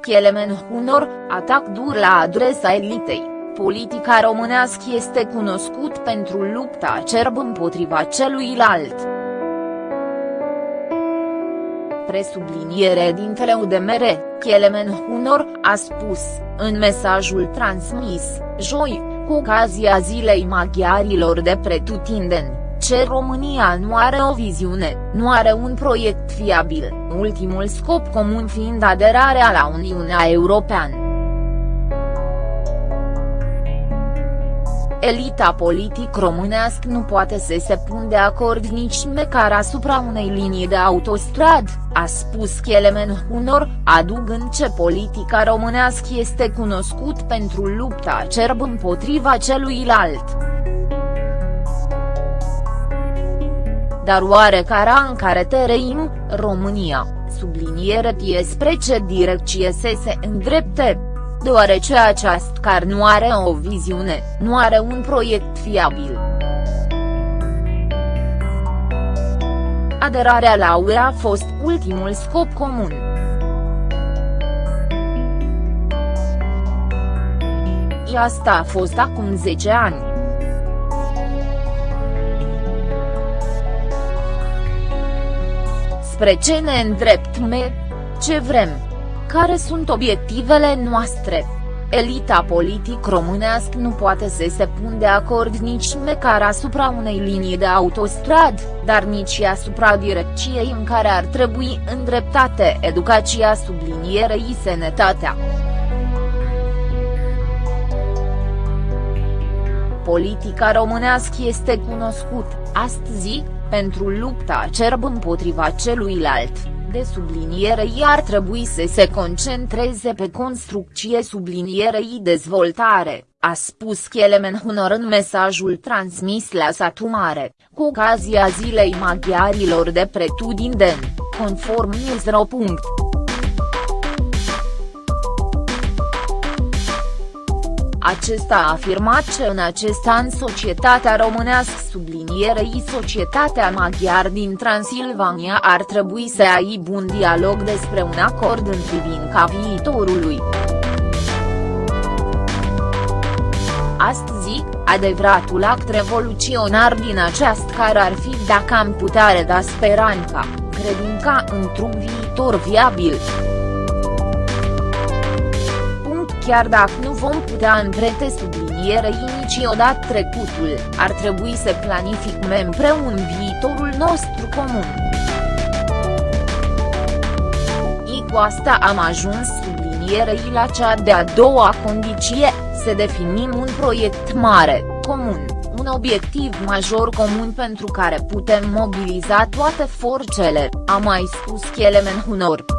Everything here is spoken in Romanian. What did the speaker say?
Kelemen Hunor, atac dur la adresa elitei. Politica românească este cunoscut pentru lupta acerb împotriva celuilalt. Presubliniere dintele UDMR, Kelemen Hunor, a spus, în mesajul transmis, joi, cu ocazia Zilei Maghiarilor de pretutindeni, ce România nu are o viziune, nu are un proiect fiabil, ultimul scop comun fiind aderarea la Uniunea Europeană. Elita politic românească nu poate să se pun de acord nici măcar asupra unei linii de autostrad, a spus Kelemen Hunor, adugând ce politica românească este cunoscut pentru lupta acerb împotriva celuilalt. Dar oare cara în care trăim, România, subliniere spre ce direcție să se îndrepte? Deoarece această car nu are o viziune, nu are un proiect fiabil. Aderarea la UE a fost ultimul scop comun. Asta a fost acum 10 ani. Spre ce ne îndreptăm? Ce vrem? Care sunt obiectivele noastre? Elita politic românească nu poate să se pun de acord nici măcar asupra unei linii de autostrad, dar nici asupra direcției în care ar trebui îndreptate educația sublinierei sănătatea. Politica românească este cunoscut, astăzi, pentru lupta acerb împotriva celuilalt, de sublinierei ar trebui să se concentreze pe construcție sublinierei dezvoltare, a spus Kelemen Hunor în mesajul transmis la Satu Mare, cu ocazia Zilei Maghiarilor de pretutindeni, conform Newsro. Acesta a afirmat că în acest an societatea românească sublinierei societatea maghiar din Transilvania ar trebui să aibă un dialog despre un acord în privința viitorului. Astăzi, adevăratul act revoluționar din această care ar fi dacă am putea reda speranța, credința într-un viitor viabil chiar dacă nu vom putea împrete sublinierei niciodată trecutul, ar trebui să planificăm împreună viitorul nostru comun. I cu asta am ajuns sublinierei la cea de-a doua condiție, să definim un proiect mare, comun, un obiectiv major comun pentru care putem mobiliza toate forțele, a mai spus Kelemen Hunor.